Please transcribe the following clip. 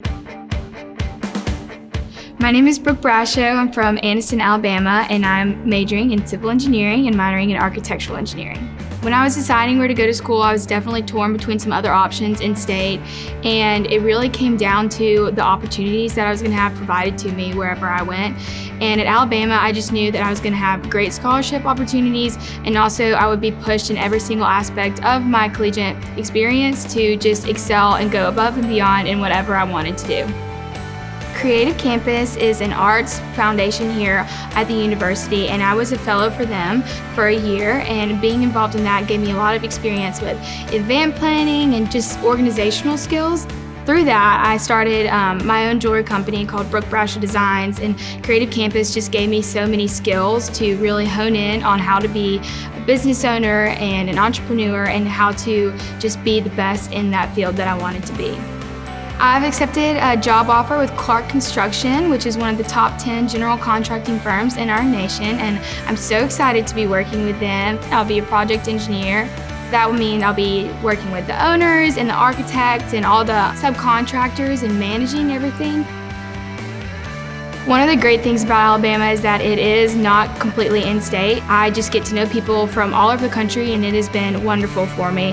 Thank you. My name is Brooke Brasho. I'm from Anniston, Alabama, and I'm majoring in civil engineering and minoring in architectural engineering. When I was deciding where to go to school, I was definitely torn between some other options in state, and it really came down to the opportunities that I was gonna have provided to me wherever I went. And at Alabama, I just knew that I was gonna have great scholarship opportunities, and also I would be pushed in every single aspect of my collegiate experience to just excel and go above and beyond in whatever I wanted to do. Creative Campus is an arts foundation here at the university and I was a fellow for them for a year and being involved in that gave me a lot of experience with event planning and just organizational skills. Through that, I started um, my own jewelry company called Brooke Brasho Designs and Creative Campus just gave me so many skills to really hone in on how to be a business owner and an entrepreneur and how to just be the best in that field that I wanted to be. I've accepted a job offer with Clark Construction, which is one of the top 10 general contracting firms in our nation, and I'm so excited to be working with them. I'll be a project engineer. That would mean I'll be working with the owners and the architects and all the subcontractors and managing everything. One of the great things about Alabama is that it is not completely in-state. I just get to know people from all over the country and it has been wonderful for me.